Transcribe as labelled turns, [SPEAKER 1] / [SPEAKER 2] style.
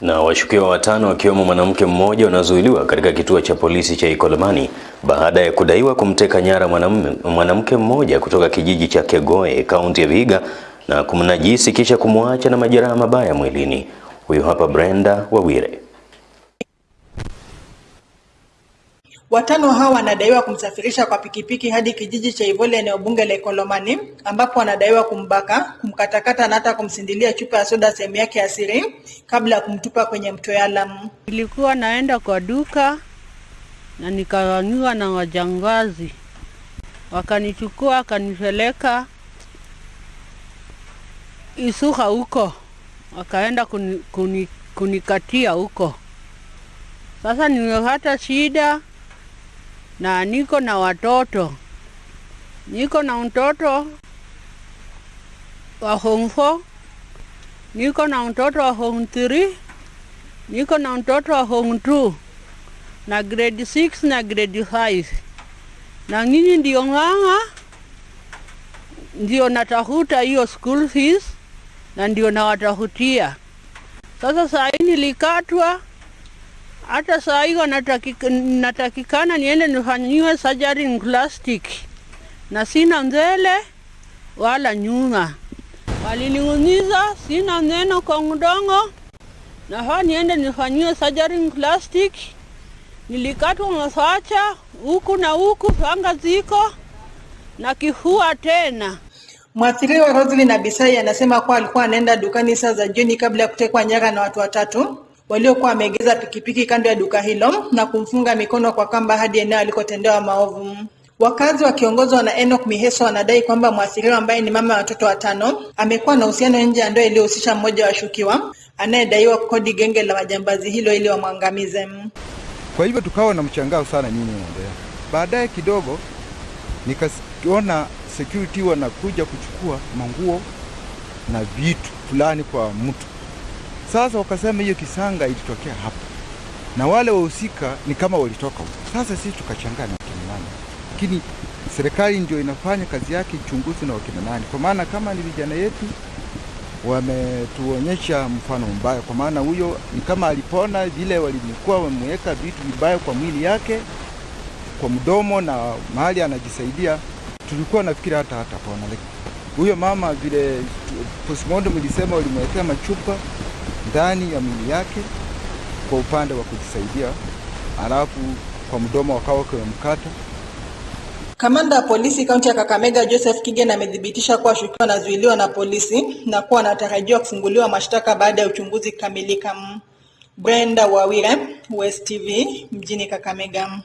[SPEAKER 1] Na washukiwa watano wakiwemo mwanamke mmoja wanazuiliwa katika kituo cha polisi cha Ikolomani baada ya kudaiwa kumteka nyara mwanamke mmoja kutoka kijiji cha Kegoe, kaunti ya Vihiga na kumnajisi kisha kumwacha na majeraha mabaya mwilini. Huyu hapa Brenda Wawire.
[SPEAKER 2] Watano hao wanadaiwa kumsafirisha kwa pikipiki hadi kijiji cha Ivole eneo bunge la Ikolomani ambapo wanadaiwa kumbaka, kumkatakata na hata kumsindilia chupa ya soda sehemu yake ya siri kabla ya kumtupa kwenye mto Yalam.
[SPEAKER 3] Nilikuwa naenda kwa duka na nikawanyua na wajangazi, wakanichukua wakanipeleka Isuha huko, wakaenda kunikatia kuni, kuni, huko. Sasa nimepata shida na niko na watoto, niko na mtoto wa form 4 niko na mtoto wa form 3 niko na mtoto wa form 2 na grade 6 na grade 5 na nyinyi ndio ng'ang'a, ndio natafuta hiyo school fees na ndio nawatafutia. Sasa saa hii nilikatwa hata saa hiyo natakika, natakikana niende nifanyiwe surgery in plastic na sina mbele wala nyuma. Waliniuniza sina neno kwa mdomo, nafaa niende nifanyiwe surgery in plastic. Nilikatwa masacha huku na huku, panga ziko na kifua tena.
[SPEAKER 2] Mwathiriwa Roslyn Abisai anasema kuwa alikuwa anaenda dukani saa za jioni kabla ya kutekwa nyara na watu watatu waliokuwa wameegeza pikipiki kando ya duka hilo na kumfunga mikono kwa kamba hadi eneo alikotendewa maovu. Wakazi wakiongozwa na Enoch Miheso wanadai kwamba mwathiriwa ambaye ni mama ya watoto watano amekuwa na uhusiano nje ya ndoa iliyohusisha mmoja wa washukiwa anayedaiwa kukodi genge la majambazi hilo ili wamwangamize.
[SPEAKER 4] Kwa hivyo tukawa na mchangao sana nyinyi naendelea. Baadaye kidogo nikaona security wanakuja kuchukua manguo na vitu fulani kwa mtu. Sasa wakasema hiyo kisanga ilitokea hapa. Na wale wahusika ni kama walitoka huko. Sasa sisi tukachangana na wakina nani, lakini serikali ndio inafanya kazi yake, uchunguzi na wakina nani, kwa maana kama ni vijana yetu wametuonyesha mfano mbaya, kwa maana huyo ni kama alipona vile walimkuwa wameweka vitu vibaya kwa mwili yake, kwa mdomo na mahali anajisaidia, tulikuwa nafikiri hata hata pona, lakini huyo mama vile postmortem ilisema walimwekea machupa ndani ya mwili yake kwa upande wa kujisaidia, alafu kwa mdomo wakawa wamemkata.
[SPEAKER 2] Kamanda wa polisi kaunti ya Kakamega Joseph Kigen amethibitisha kuwa shukiwa anazuiliwa na polisi na kuwa anatarajiwa kufunguliwa mashtaka baada ya uchunguzi kukamilika. Brenda Wawire, West TV, mjini Kakamega.